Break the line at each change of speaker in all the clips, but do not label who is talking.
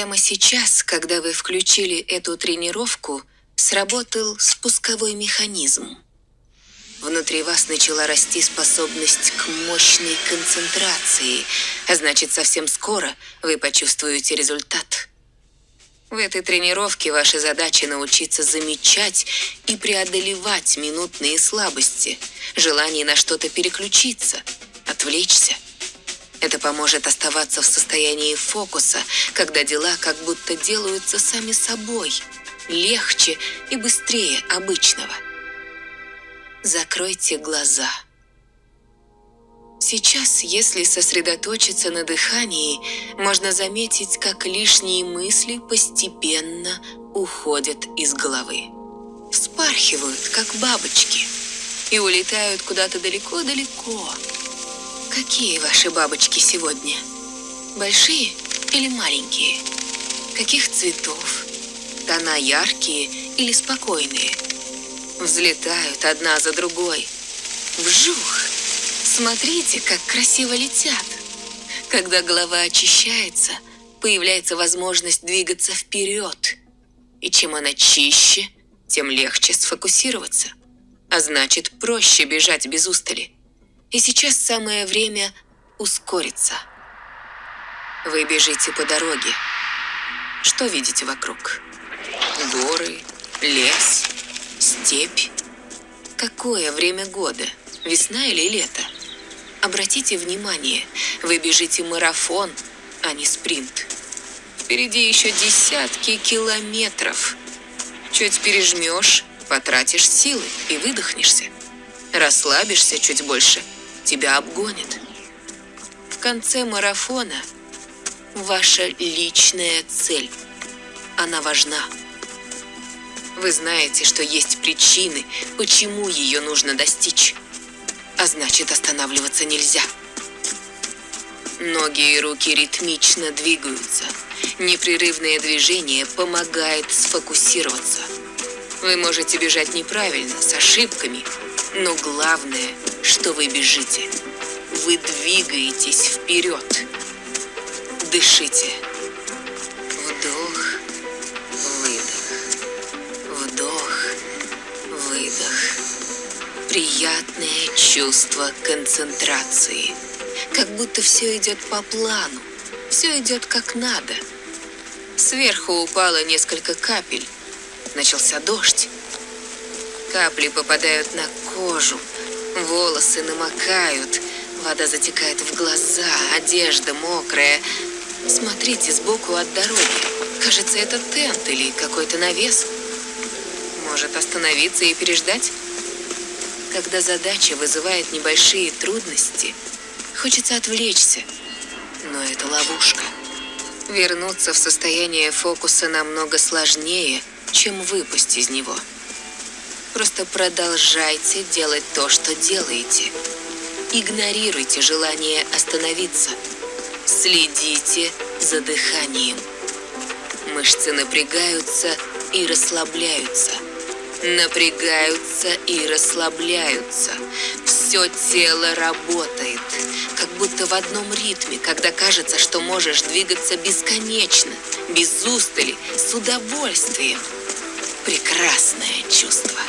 Прямо сейчас, когда вы включили эту тренировку, сработал спусковой механизм. Внутри вас начала расти способность к мощной концентрации, а значит, совсем скоро вы почувствуете результат. В этой тренировке ваша задача научиться замечать и преодолевать минутные слабости, желание на что-то переключиться, отвлечься. Поможет оставаться в состоянии фокуса, когда дела как будто делаются сами собой, легче и быстрее обычного. Закройте глаза. Сейчас, если сосредоточиться на дыхании, можно заметить, как лишние мысли постепенно уходят из головы. Вспархивают, как бабочки, и улетают куда-то далеко-далеко. Какие ваши бабочки сегодня? Большие или маленькие? Каких цветов? Тона яркие или спокойные? Взлетают одна за другой. Вжух! Смотрите, как красиво летят. Когда голова очищается, появляется возможность двигаться вперед. И чем она чище, тем легче сфокусироваться. А значит, проще бежать без устали. И сейчас самое время ускориться. Вы бежите по дороге. Что видите вокруг? Горы, лес, степь. Какое время года? Весна или лето? Обратите внимание, вы бежите марафон, а не спринт. Впереди еще десятки километров. Чуть пережмешь, потратишь силы и выдохнешься. Расслабишься чуть больше, тебя обгонят. В конце марафона ваша личная цель. Она важна. Вы знаете, что есть причины, почему ее нужно достичь а значит останавливаться нельзя. Ноги и руки ритмично двигаются. Непрерывное движение помогает сфокусироваться. Вы можете бежать неправильно, с ошибками, но главное, что вы бежите. Вы двигаетесь вперед. Дышите. Вдох, выдох. Вдох, выдох приятное чувство концентрации. Как будто все идет по плану, все идет как надо. Сверху упало несколько капель. Начался дождь. Капли попадают на кожу, волосы намокают, вода затекает в глаза, одежда мокрая. Смотрите сбоку от дороги. Кажется, это тент или какой-то навес. Может остановиться и переждать? Когда задача вызывает небольшие трудности, хочется отвлечься, но это ловушка. Вернуться в состояние фокуса намного сложнее, чем выпасть из него. Просто продолжайте делать то, что делаете. Игнорируйте желание остановиться. Следите за дыханием. Мышцы напрягаются и расслабляются – напрягаются и расслабляются. Все тело работает, как будто в одном ритме, когда кажется, что можешь двигаться бесконечно, без устали, с удовольствием. Прекрасное чувство.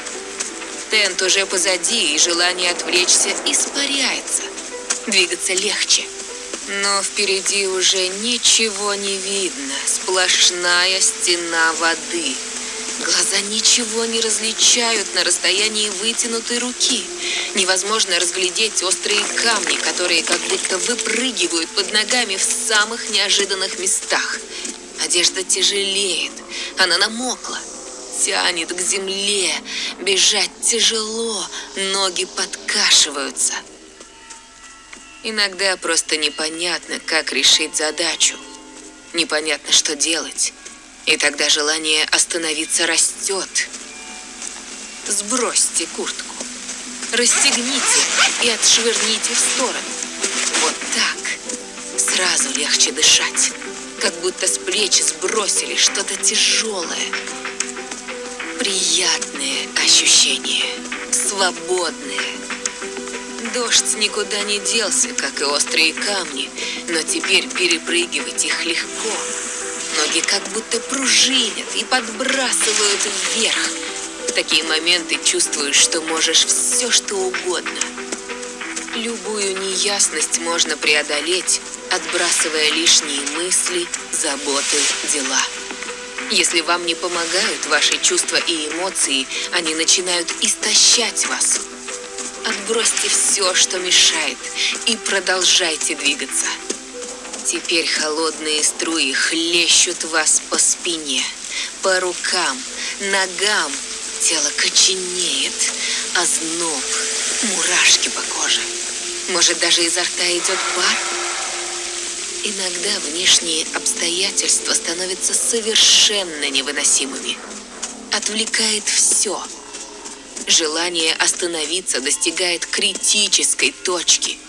Тент уже позади, и желание отвлечься испаряется. Двигаться легче. Но впереди уже ничего не видно, сплошная стена воды – Глаза ничего не различают на расстоянии вытянутой руки. Невозможно разглядеть острые камни, которые как будто выпрыгивают под ногами в самых неожиданных местах. Одежда тяжелеет, она намокла, тянет к земле, бежать тяжело, ноги подкашиваются. Иногда просто непонятно, как решить задачу. Непонятно, что делать. И тогда желание остановиться растет. Сбросьте куртку. Расстегните и отшвырните в сторону. Вот так. Сразу легче дышать. Как будто с плеч сбросили что-то тяжелое. Приятные ощущения. Свободные. Дождь никуда не делся, как и острые камни, но теперь перепрыгивать их легко ноги как будто пружинят и подбрасывают вверх. В такие моменты чувствуешь, что можешь все, что угодно. Любую неясность можно преодолеть, отбрасывая лишние мысли, заботы, дела. Если вам не помогают ваши чувства и эмоции, они начинают истощать вас. Отбросьте все, что мешает, и продолжайте двигаться. Теперь холодные струи хлещут вас по спине, по рукам, ногам. Тело коченеет, озноб, мурашки по коже. Может, даже изо рта идет пар? Иногда внешние обстоятельства становятся совершенно невыносимыми. Отвлекает все. Желание остановиться достигает критической точки.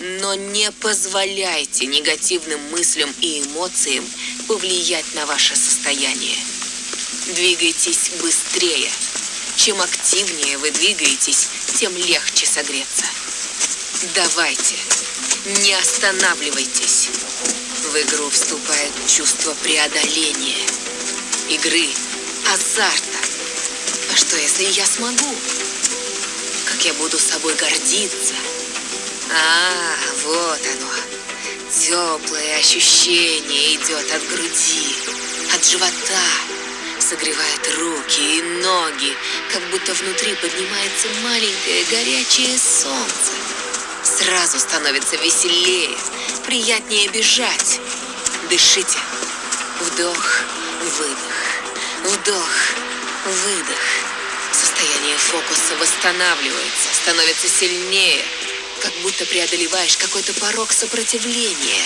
Но не позволяйте негативным мыслям и эмоциям повлиять на ваше состояние. Двигайтесь быстрее. Чем активнее вы двигаетесь, тем легче согреться. Давайте. Не останавливайтесь. В игру вступает чувство преодоления, игры, азарта. А что, если я смогу? Как я буду собой гордиться? А, вот оно. Теплое ощущение идет от груди, от живота, согревает руки и ноги, как будто внутри поднимается маленькое горячее солнце. Сразу становится веселее, приятнее бежать. Дышите. Вдох, выдох. Вдох, выдох. Состояние фокуса восстанавливается, становится сильнее, как будто преодолеваешь какой-то порог сопротивления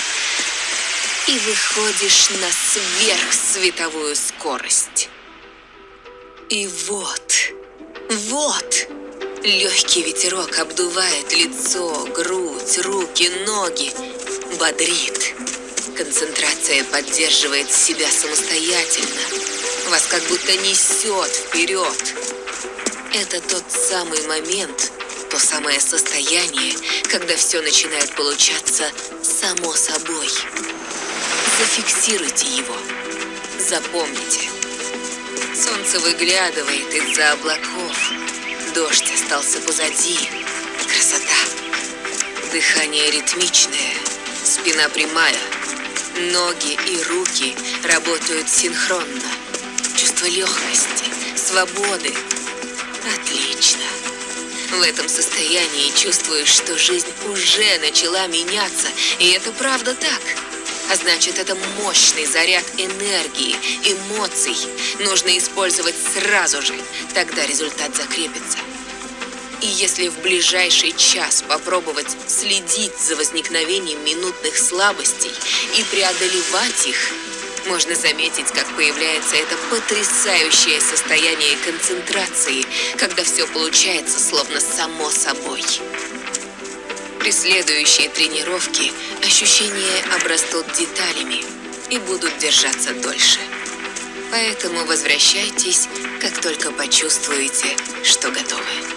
и выходишь на сверхсветовую скорость. И вот, вот, Легкий ветерок обдувает лицо, грудь, руки, ноги. Бодрит. Концентрация поддерживает себя самостоятельно. Вас как будто несет вперед. Это тот самый момент, то самое состояние, когда все начинает получаться само собой. Зафиксируйте его. Запомните. Солнце выглядывает из-за облаков. Дождь остался позади. Красота. Дыхание ритмичное, спина прямая. Ноги и руки работают синхронно. Чувство легкости, свободы. Отлично. В этом состоянии чувствуешь, что жизнь уже начала меняться, и это правда так. А значит, это мощный заряд энергии, эмоций. Нужно использовать сразу же, тогда результат закрепится. И если в ближайший час попробовать следить за возникновением минутных слабостей и преодолевать их, можно заметить, как появляется это потрясающее состояние концентрации, когда все получается словно само собой. При следующей тренировке ощущения обрастут деталями и будут держаться дольше. Поэтому возвращайтесь, как только почувствуете, что готовы.